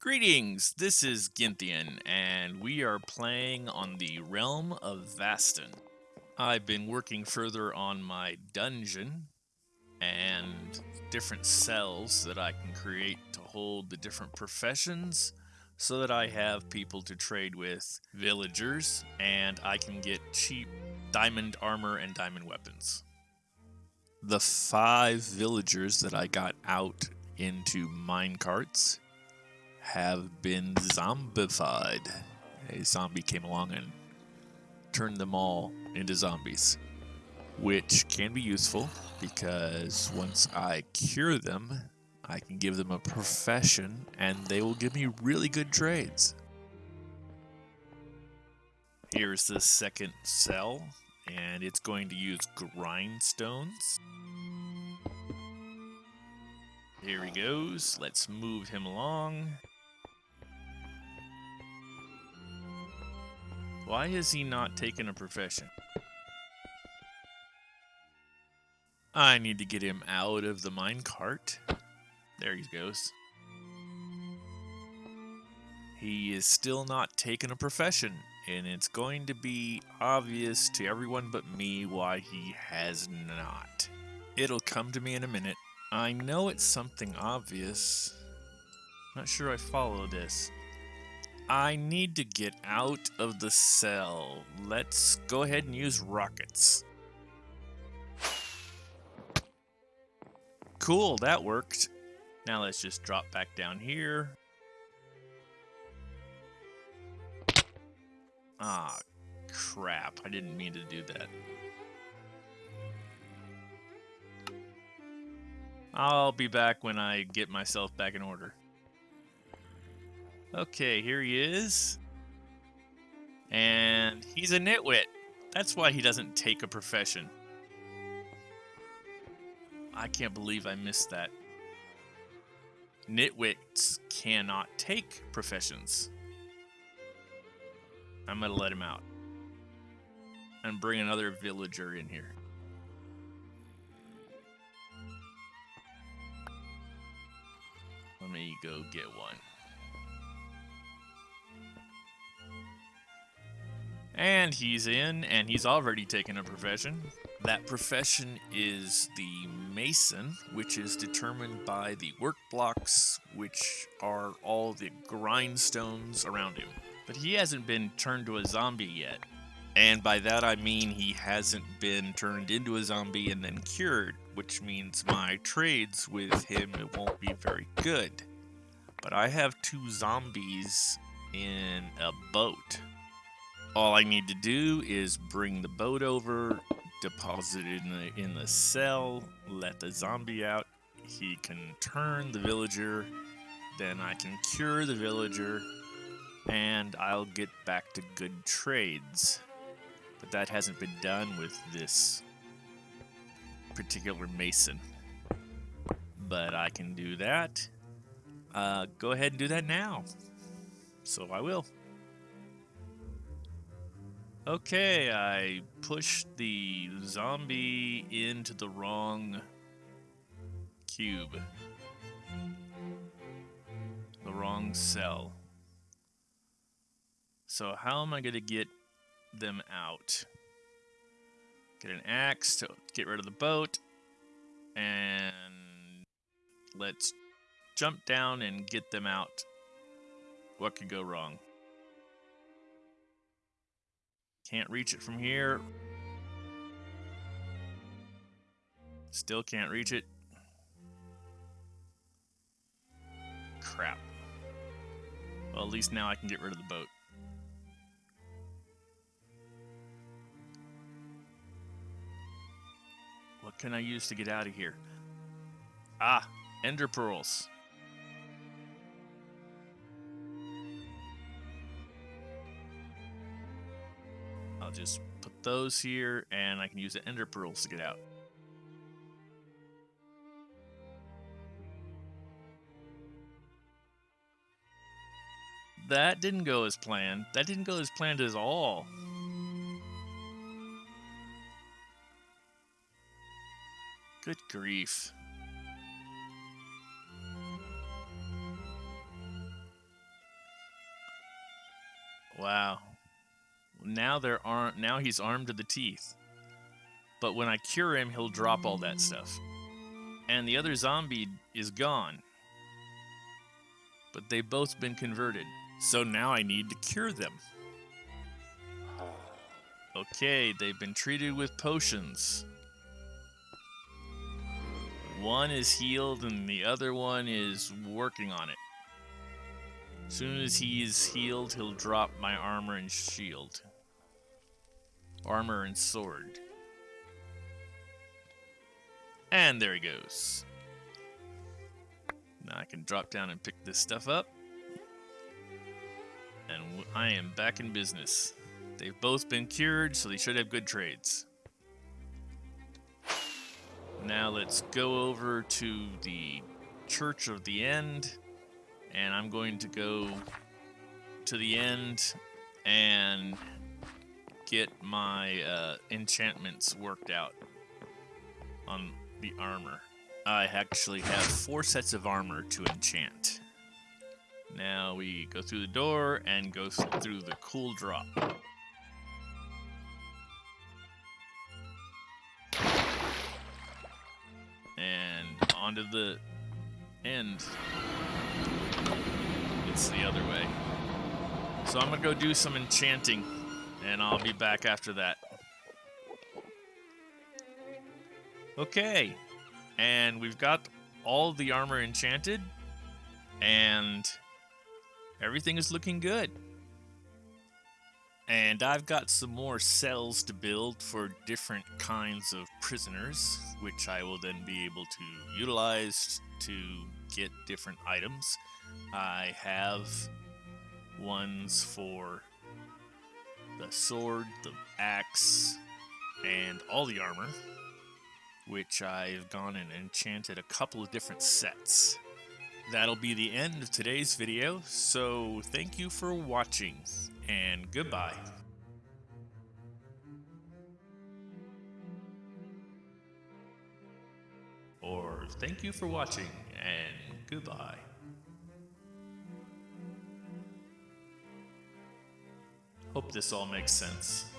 Greetings, this is Ginthian, and we are playing on the Realm of Vastin. I've been working further on my dungeon and different cells that I can create to hold the different professions so that I have people to trade with, villagers, and I can get cheap diamond armor and diamond weapons. The five villagers that I got out into minecarts have been zombified. A zombie came along and turned them all into zombies, which can be useful because once I cure them, I can give them a profession and they will give me really good trades. Here's the second cell, and it's going to use grindstones. Here he goes. Let's move him along. Why has he not taken a profession? I need to get him out of the minecart. There he goes. He is still not taking a profession, and it's going to be obvious to everyone but me why he has not. It'll come to me in a minute. I know it's something obvious. Not sure I follow this. I need to get out of the cell. Let's go ahead and use rockets. Cool, that worked. Now let's just drop back down here. Ah, crap. I didn't mean to do that. I'll be back when I get myself back in order. Okay, here he is. And he's a nitwit. That's why he doesn't take a profession. I can't believe I missed that. Nitwits cannot take professions. I'm going to let him out. And bring another villager in here. Let me go get one. And he's in, and he's already taken a profession. That profession is the Mason, which is determined by the work blocks, which are all the grindstones around him. But he hasn't been turned to a zombie yet. And by that I mean he hasn't been turned into a zombie and then cured, which means my trades with him won't be very good. But I have two zombies in a boat. All I need to do is bring the boat over, deposit it in the, in the cell, let the zombie out. He can turn the villager, then I can cure the villager, and I'll get back to good trades. But that hasn't been done with this particular mason. But I can do that. Uh, go ahead and do that now. So I will. Okay, I pushed the zombie into the wrong cube. The wrong cell. So how am I going to get them out? Get an axe to get rid of the boat. And let's jump down and get them out. What could go wrong? Can't reach it from here. Still can't reach it. Crap. Well, at least now I can get rid of the boat. What can I use to get out of here? Ah, ender pearls. I'll just put those here, and I can use the ender pearls to get out. That didn't go as planned. That didn't go as planned at all. Good grief. Wow. Now there aren't. Now he's armed to the teeth. But when I cure him, he'll drop all that stuff. And the other zombie is gone. But they've both been converted. So now I need to cure them. Okay, they've been treated with potions. One is healed and the other one is working on it. As soon as he's healed, he'll drop my armor and shield. Armor and sword. And there he goes. Now I can drop down and pick this stuff up. And I am back in business. They've both been cured, so they should have good trades. Now let's go over to the Church of the End. And I'm going to go to the end and get my uh, enchantments worked out on the armor. I actually have four sets of armor to enchant. Now we go through the door and go through the cool drop. And onto the end. It's the other way. So I'm gonna go do some enchanting, and I'll be back after that. Okay, and we've got all the armor enchanted, and everything is looking good. And I've got some more cells to build for different kinds of prisoners, which I will then be able to utilize to get different items. I have ones for the sword, the axe, and all the armor, which I've gone and enchanted a couple of different sets. That'll be the end of today's video, so thank you for watching, and goodbye. Or thank you for watching, and goodbye. This all makes sense.